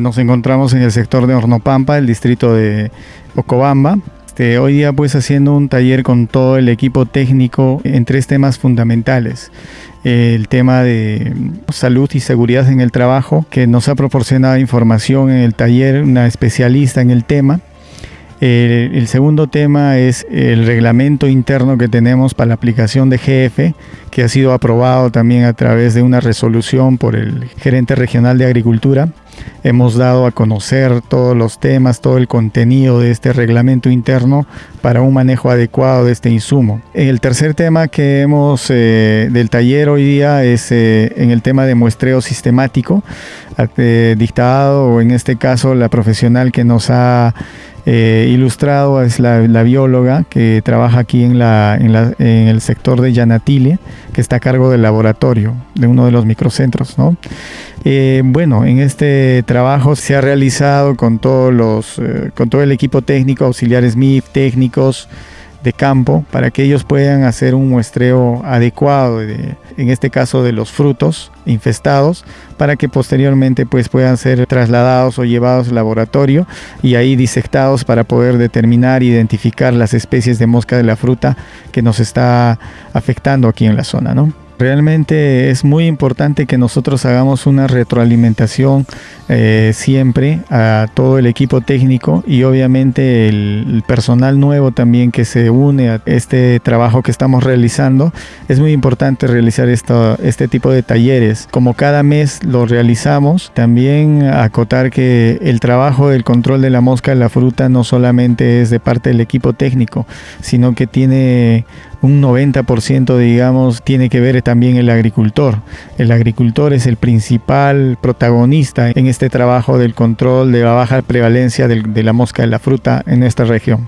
Nos encontramos en el sector de Hornopampa, el distrito de Ocobamba. Este, hoy día pues haciendo un taller con todo el equipo técnico en tres temas fundamentales. El tema de salud y seguridad en el trabajo, que nos ha proporcionado información en el taller una especialista en el tema. El, segundo tema es el reglamento interno que tenemos para la aplicación de GF, que ha sido aprobado también a través de una resolución por el gerente regional de Agricultura. Hemos dado a conocer todos los temas, todo el contenido de este reglamento interno para un manejo adecuado de este insumo. El tercer tema que hemos eh, del taller hoy día es eh, en el tema de muestreo sistemático, eh, dictado en este caso la profesional que nos ha eh, ilustrado es la, bióloga que trabaja aquí en, la, en, el sector de Yanatile, que está a cargo del laboratorio de uno de los microcentros. ¿no? Eh, bueno, en este trabajo se ha realizado con, todos los, eh, con todo el equipo técnico, auxiliares MIF, técnicos, de campo para que ellos puedan hacer un muestreo adecuado de, en este caso de los frutos infestados para que posteriormente pues puedan ser trasladados o llevados al laboratorio y ahí disectados para poder determinar identificar las especies de mosca de la fruta que nos está afectando aquí en la zona, ¿no? Realmente es muy importante que nosotros hagamos una retroalimentación eh, siempre a todo el equipo técnico y obviamente el, personal nuevo también que se une a este trabajo que estamos realizando. Es muy importante realizar esto, este tipo de talleres. Como cada mes lo realizamos, también acotar que el trabajo del control de la mosca en la fruta no solamente es de parte del equipo técnico, sino que tiene un 90% digamos tiene que ver también el agricultor. El agricultor es el principal protagonista en este trabajo del control de la baja prevalencia de la mosca de la fruta en esta región.